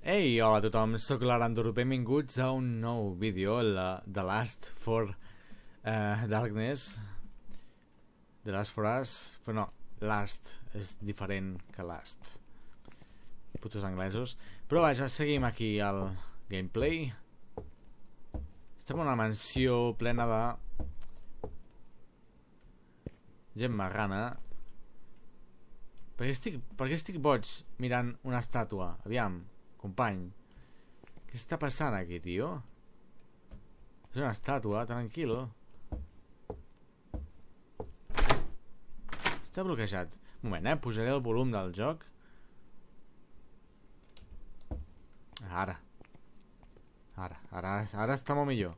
Ei, hola a tothom, sóc l'Aranduro, benvinguts a un nou vídeo, la, The Last for uh, Darkness. The Last for Us, però no, Last és diferent que Last. Putos anglesos. Però vaja, seguim aquí al gameplay. Estem en una mansió plena de gent marrana. Per què, estic, per què estic boig mirant una estàtua? Aviam Company. Què està passant aquí, tio? És una estàtua, tranquil. Està bloquejat. Un moment, eh? Posaré el volum del joc. Ara. Ara, ara, ara està molt millor.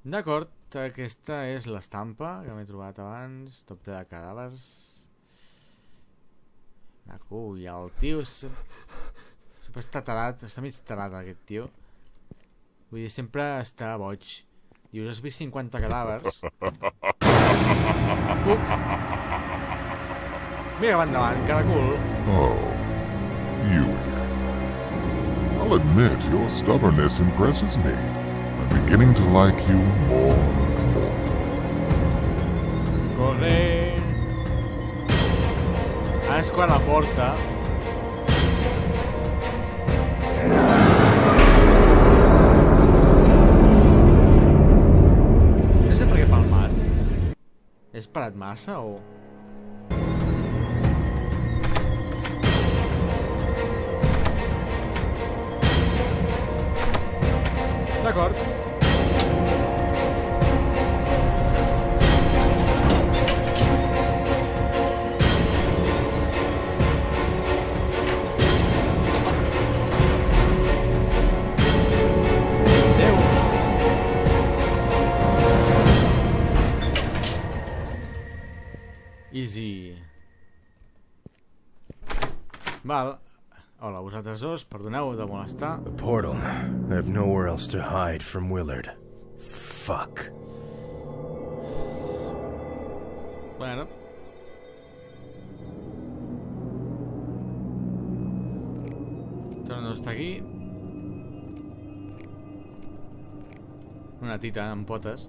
D'acord, aquesta és l'estampa que m'he trobat abans, tot ple de cadàvers. Maco, i el tio sempre està tarat, està mig tarat aquest tio. Vull dir, sempre està boig. Dius, has vist 50 cadàvers? Fuc! Mira cap endavant, caracul. Oh, you. I'll admit your stubbornness impresses me. I'm beginning to like you more and more. Corre! És quan la porta. No sé per què palmat. He esperat massa o... D'acord. Val. Hola, vosaltres dos, perdoneu de molestar. The portal. I have nowhere else to hide from Willard. Fuck. Bueno. Torno a estar aquí. Una tita amb potes.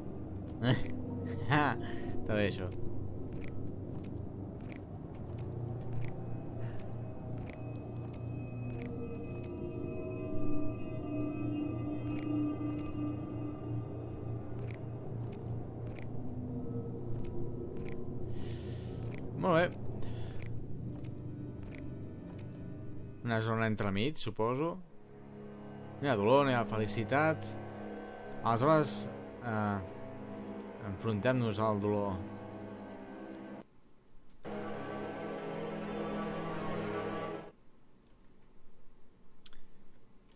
Ah, Està bé, això. Una zona entremig, suposo. No hi ha dolor, no hi ha felicitat. Aleshores, eh, enfrontem-nos al dolor.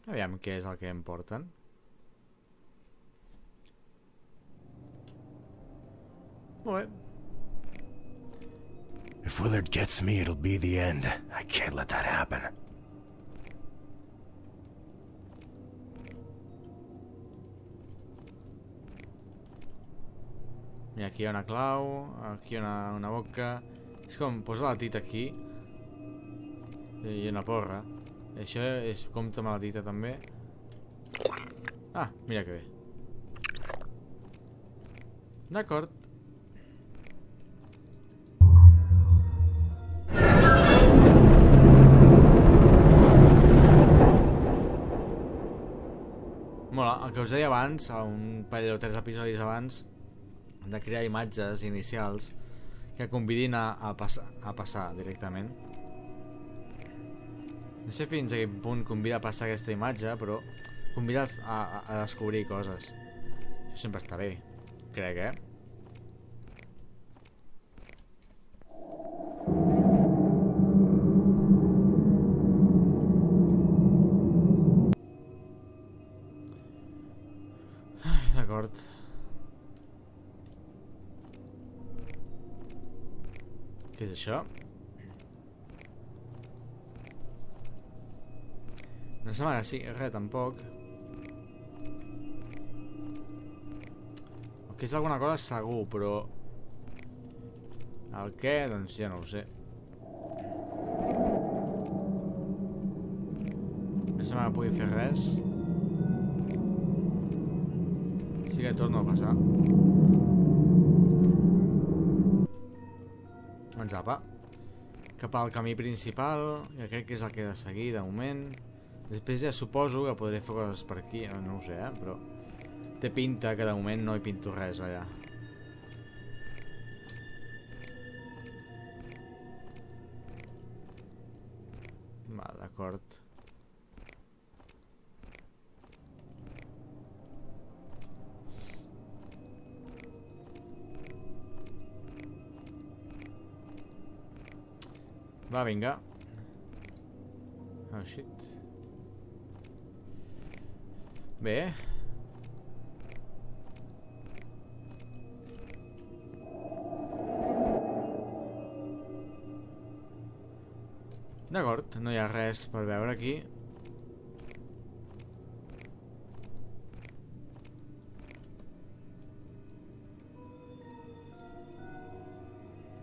Aviam què és el que em porten. Molt bé. If Willard gets me, it'll be the end. I can't let that happen. Mira, aquí hi ha una clau, aquí hi ha una, una boca... És com, posa la tita aquí i una porra. Això és compta amb la tita també. Ah, mira que bé. D'acord. Mola, el que us deia abans, un parell o tres episodis abans, de crear imatges inicials que convidin a, a, passar, a passar directament. No sé fins a quin punt convida a passar aquesta imatge, però convida a, a, a descobrir coses. Això sempre està bé, crec, eh? això. No se m'agrada, sí, res, tampoc. El que és alguna cosa segur, però... El què? Doncs ja no ho sé. No se que pugui fer res. Sí que torno a passar. Doncs apa. Cap al camí principal, que crec que és el que he de seguir de moment. Després ja suposo que podré fer coses per aquí, no ho sé, eh? però té pinta que de moment no hi pinto res allà. Va, d'acord. Va, vinga. Oh, shit. Bé. D'acord, no hi ha res per veure aquí.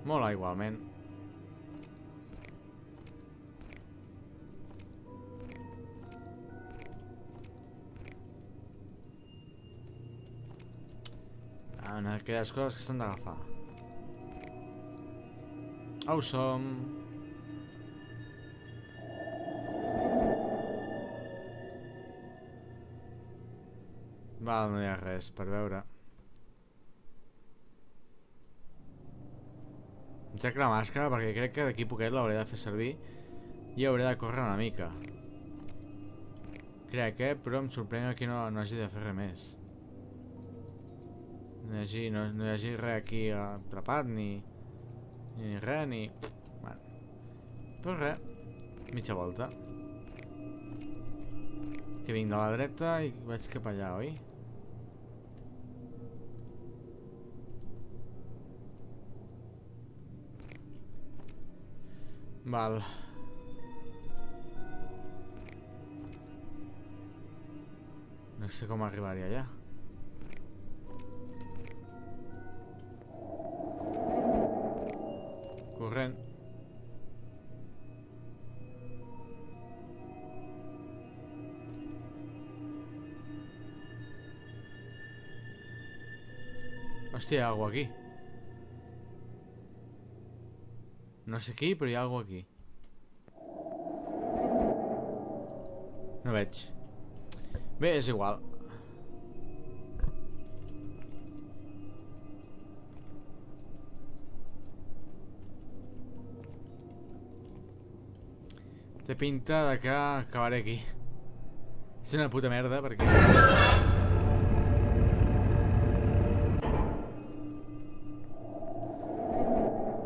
Mola igualment. En aquelles coses que s'han d'agafar. Au som. Val, no hi ha res per veure. Em trec la màscara perquè crec que d'aquí poquet l'hauré de fer servir i hauré de córrer una mica. Crec, eh? Però em sorprèn que no, no hagi de fer res més. No hi hagi, no, no hi hagi res aquí atrapat, ni, ni res, ni... Bueno. Però res, mitja volta. Que vinc de la dreta i vaig cap allà, oi? Val. No sé com arribar-hi allà. Corrent. Ha alguna aquí. No sé qui, però hi ha alguna aquí. No veig. Bé, és igual. Té pinta de que acabaré aquí. És una puta merda, perquè...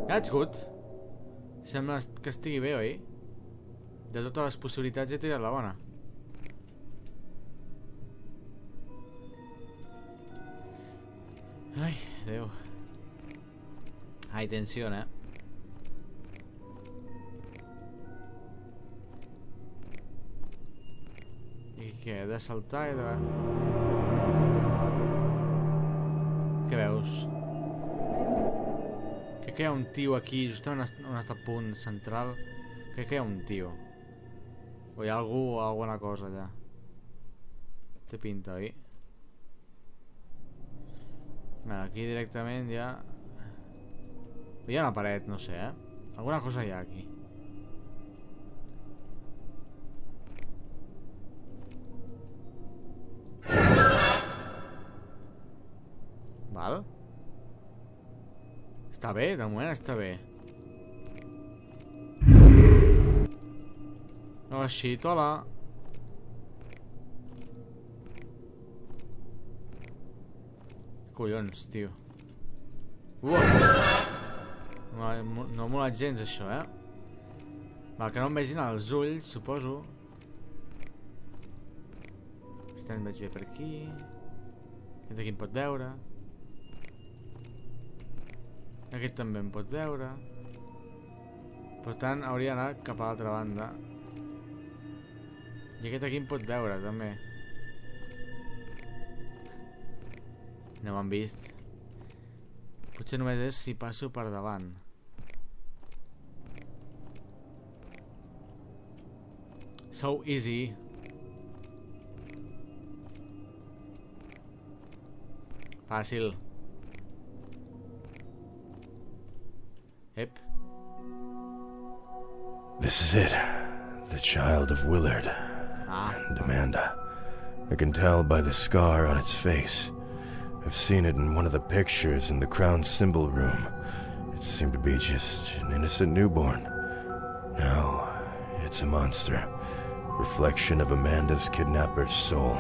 That's good. Sembla que estigui bé, oi? De totes les possibilitats he tirat la bona. Ai, Déu. Ai, tensió, eh? Què? He de saltar i de... Què veus? Crec que hi ha un tio aquí, just on, est on està el punt central. Crec que hi ha un tio. O hi ha algú o alguna cosa allà. Té pinta, oi? Vale, aquí directament ja... Hi ha una paret, no sé, eh? Alguna cosa hi ha aquí. Està bé, de moment està bé. Oh, shit, hola. Collons, tio. Uah! No, no ha molat gens, això, eh? Va, que no em vegin els ulls, suposo. Per tant, veig bé per aquí. Aquest aquí em pot veure. Aquí també em pot veure. Per tant, hauria d'anar cap a l'altra banda. I aquest aquí em pot veure, també. No m'han vist. Potser només és si passo per davant. So easy. Fàcil. This is it. The child of Willard and Amanda. I can tell by the scar on its face. I've seen it in one of the pictures in the crown symbol room. It seemed to be just an innocent newborn. Now, it's a monster. Reflection of Amanda's kidnapper's soul.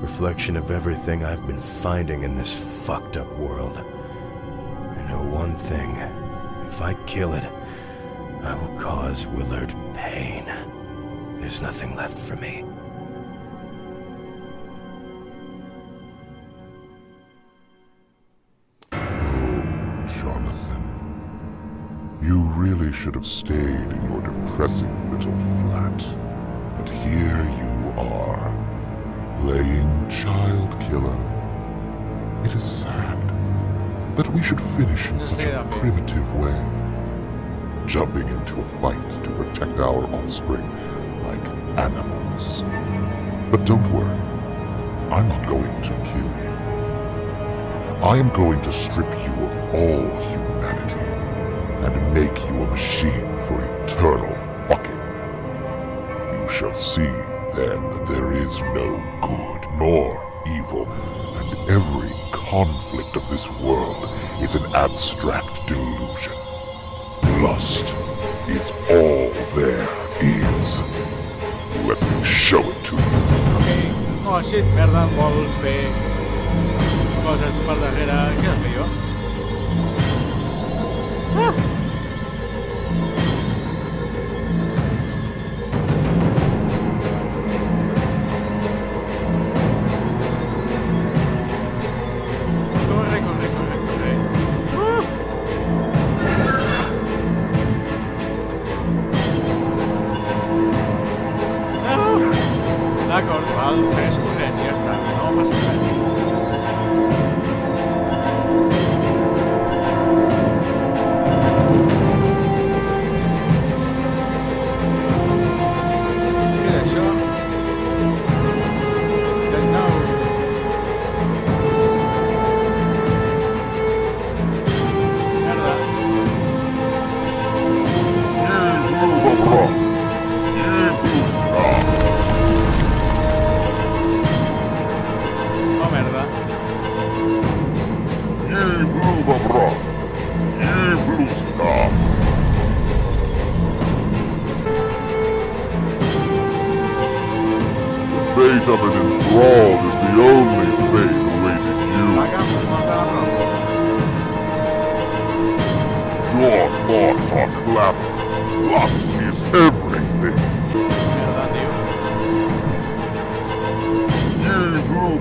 Reflection of everything I've been finding in this fucked up world. I know one thing. If I kill it, I will cause Willard pain. There's nothing left for me. Oh, Jonathan. You really should have stayed in your depressing little flat. But here you are, playing child killer. It is sad that we should finish in such a Serafim. primitive way. Jumping into a fight to protect our offspring like animals. But don't worry, I'm not going to kill you. I am going to strip you of all humanity and make you a machine for eternal fucking. You shall see then that there is no good nor evil, and every conflict of this world is an abstract delusion. Lust is all there is. Let me show it to you. Oh, shit, merda, vol fer coses per darrere. Què he de fer jo? Ah! Oh,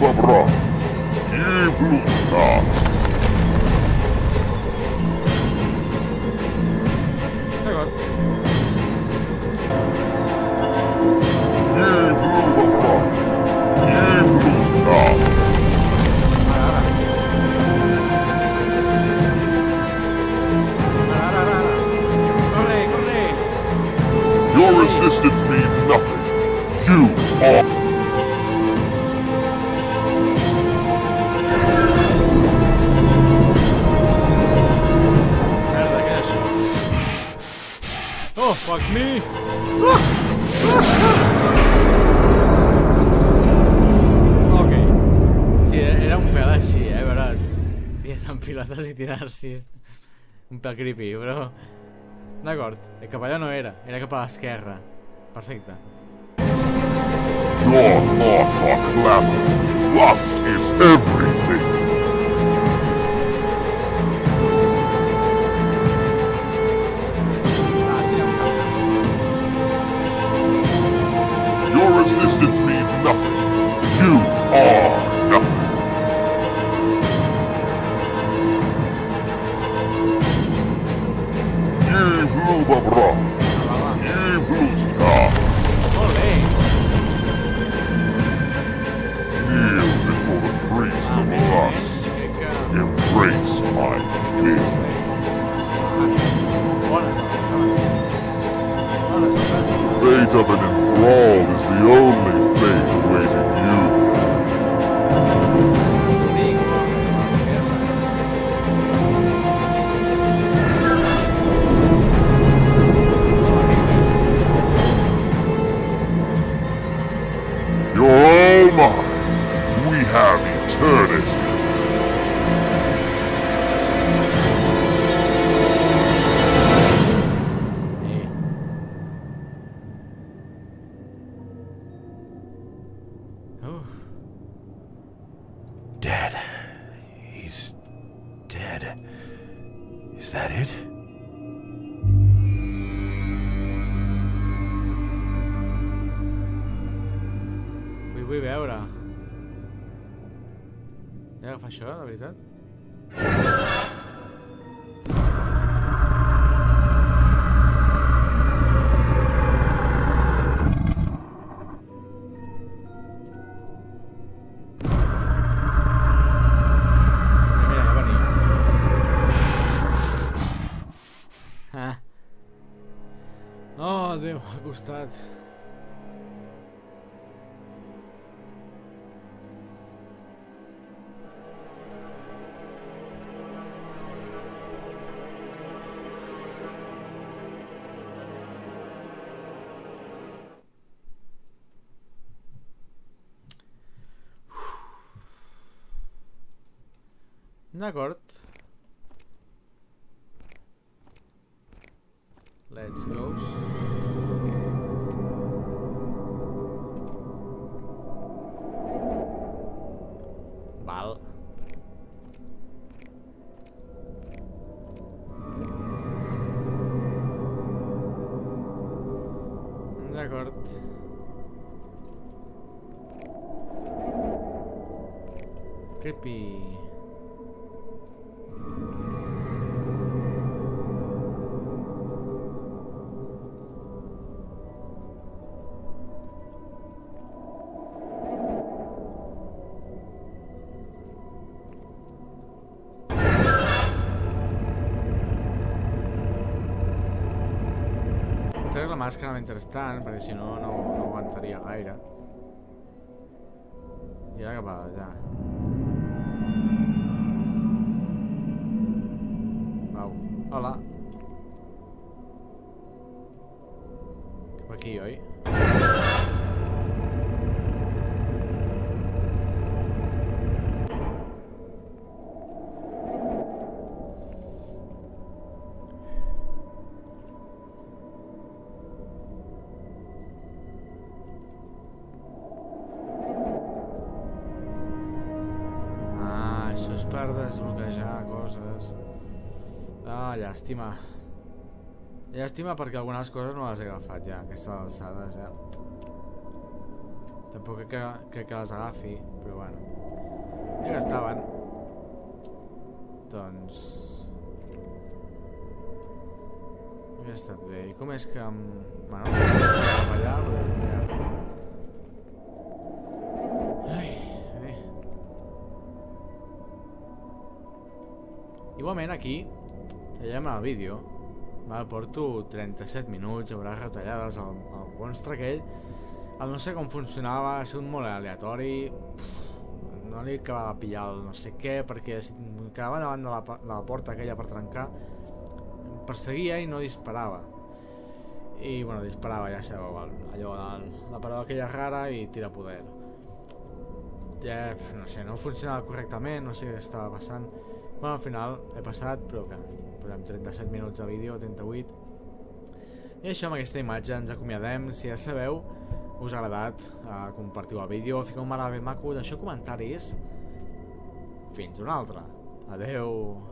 Eve Lubabra. Eve Lusta. D'acord. Eve Lubabra. Eve Lusta. Ara, ara. Ara, ara, ara. Corre, corre. Your resistance means nothing. You are. Oh, fuck me! Ok. Sí, era un pèl així, eh? A veure, ties amb pilotes i tirar-s'hi. Un pèl creepy, però... D'acord, eh, cap allà no era, era cap a l'esquerra. Perfecte. Your thoughts are clever. Lust is everything. Nothing. You vull veure. He d'agafar això, de veritat? Ah. Oh, costat. D'acord. Let's go. Val. D'acord. Creepy. Màscara mentrestant, perquè si no, no, no aguantaria gaire. I ara cap a allà. Au. Hola. Cap aquí, oi? Llàstima. Llàstima perquè algunes coses no les he agafat ja, aquestes alçades, eh? Tampoc crec que, crec que les agafi, però bueno. Ja que estaven. Doncs... Hauria estat bé. I com és que... Bueno, no sé cap allà, però... Bé. Igualment aquí, tallem el vídeo, val, porto 37 minuts, haurà retallades el, el monstre aquell, el no sé com funcionava, ha sigut molt aleatori, pff, no li acabava de pillar el no sé què, perquè si quedava davant de la, de la porta aquella per trencar, em perseguia i no disparava. I, bueno, disparava, ja sabeu, allò, el, la paraula aquella rara i tira poder. Ja, no sé, no funcionava correctament, no sé què estava passant. Bueno, al final he passat, però que posem 37 minuts de vídeo, 38. I això, amb aquesta imatge ens acomiadem. Si ja sabeu, us ha agradat, eh, compartiu el vídeo, fiqueu un marc ben maco, deixeu comentaris. Fins una altra. Adeu.